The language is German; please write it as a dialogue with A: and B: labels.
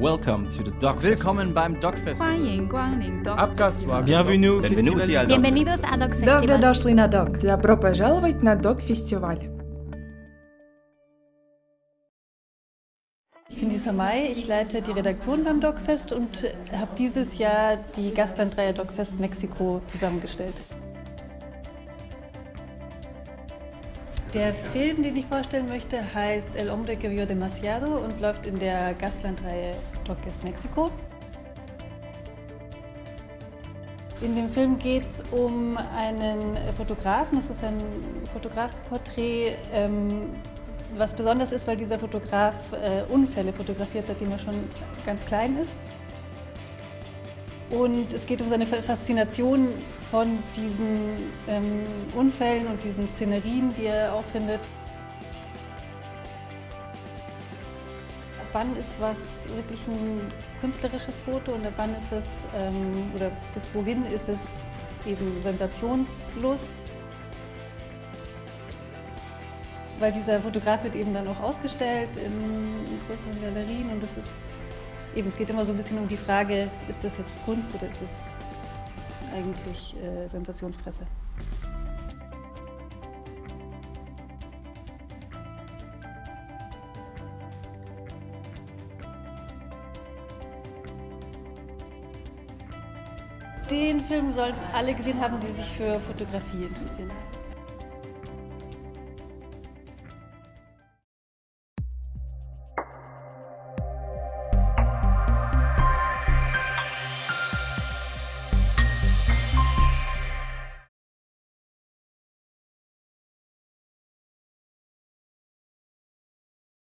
A: Welcome to the Dog
B: Willkommen beim Dog Festival.
C: 欢迎光临 Dog
B: Abgaswa.
C: Festival.
B: Bienvenue.
D: Benvenuti al Dog
C: Bienvenidos a Dog
E: Добро
C: Festival.
E: дошли на ДОК. Добро пожаловать на ДОК-фестиваль.
F: Ich bin Lisa May, ich leite die Redaktion beim DocFest und habe dieses Jahr die Gastlandreihe DocFest Mexiko zusammengestellt. Der Film, den ich vorstellen möchte, heißt El Hombre que vio demasiado und läuft in der Gastlandreihe DocFest Mexiko. In dem Film geht es um einen Fotografen. Es ist ein Fotografenporträt, ähm, was besonders ist, weil dieser Fotograf äh, Unfälle fotografiert, seitdem er schon ganz klein ist. Und es geht um seine Faszination von diesen ähm, Unfällen und diesen Szenerien, die er auch findet. Wann ist was wirklich ein künstlerisches Foto und wann ist es, ähm, oder bis wohin ist es eben Sensationslust? Weil dieser Fotograf wird eben dann auch ausgestellt in größeren Galerien und das ist eben, es geht immer so ein bisschen um die Frage, ist das jetzt Kunst oder ist es eigentlich äh, Sensationspresse? Den Film sollten alle gesehen haben, die sich für Fotografie interessieren.